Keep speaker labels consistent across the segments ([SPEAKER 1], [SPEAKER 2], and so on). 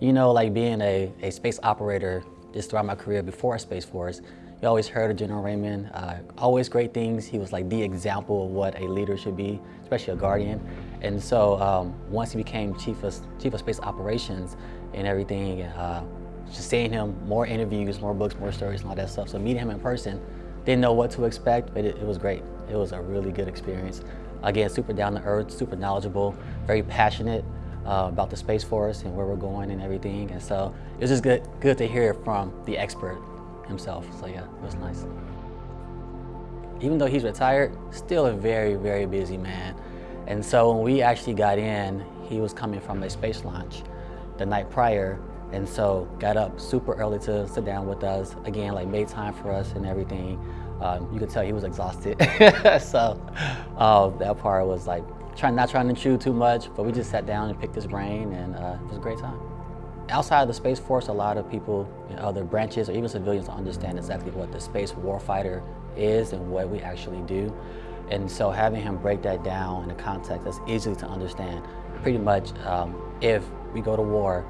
[SPEAKER 1] You know, like being a, a space operator just throughout my career before Space Force, you always heard of General Raymond, uh, always great things. He was like the example of what a leader should be, especially a guardian. And so um, once he became chief of, chief of space operations and everything, uh, just seeing him, more interviews, more books, more stories and all that stuff. So meeting him in person, didn't know what to expect, but it, it was great. It was a really good experience. Again, super down to earth, super knowledgeable, very passionate uh, about the Space Force and where we're going and everything. And so it was just good, good to hear from the expert himself. So yeah, it was nice. Even though he's retired, still a very, very busy man. And so when we actually got in, he was coming from a space launch the night prior and so got up super early to sit down with us. Again, like made time for us and everything. Um, you could tell he was exhausted. so uh, that part was like trying, not trying to chew too much, but we just sat down and picked his brain and uh, it was a great time. Outside of the Space Force, a lot of people in other branches or even civilians understand exactly what the space warfighter is and what we actually do. And so having him break that down in a context that's easy to understand, pretty much um, if we go to war,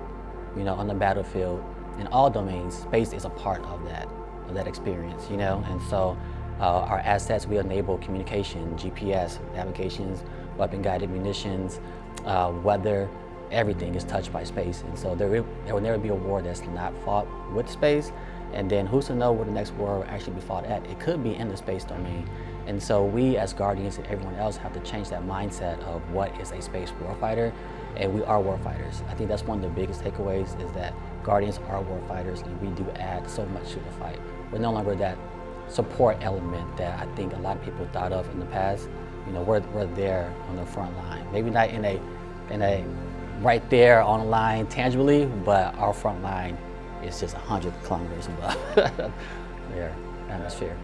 [SPEAKER 1] you know, on the battlefield, in all domains, space is a part of that, of that experience, you know? And so uh, our assets, we enable communication, GPS, navigations, weapon-guided munitions, uh, weather, everything is touched by space. And so there, there will never be a war that's not fought with space. And then who's to know where the next war will actually be fought at? It could be in the space domain. And so we as Guardians and everyone else have to change that mindset of what is a space warfighter, and we are warfighters. I think that's one of the biggest takeaways is that Guardians are warfighters and we do add so much to the fight. We're no longer that support element that I think a lot of people thought of in the past. You know, we're, we're there on the front line. Maybe not in a, in a right there on the line tangibly, but our front line is just 100 kilometers above their atmosphere.